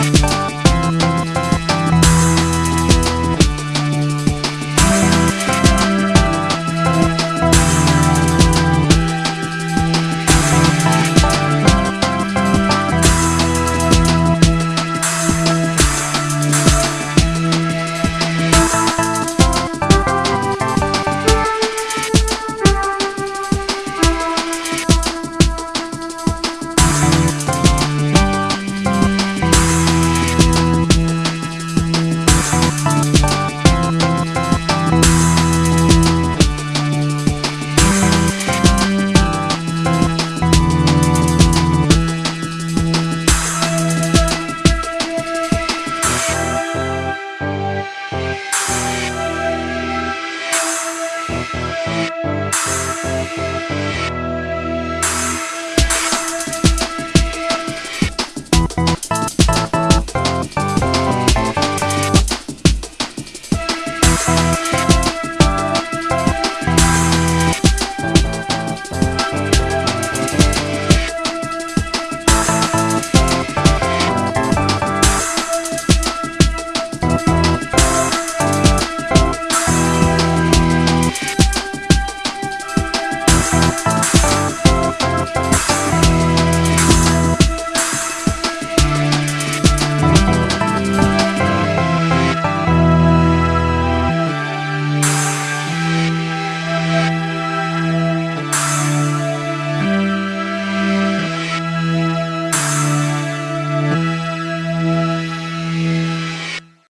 Bye.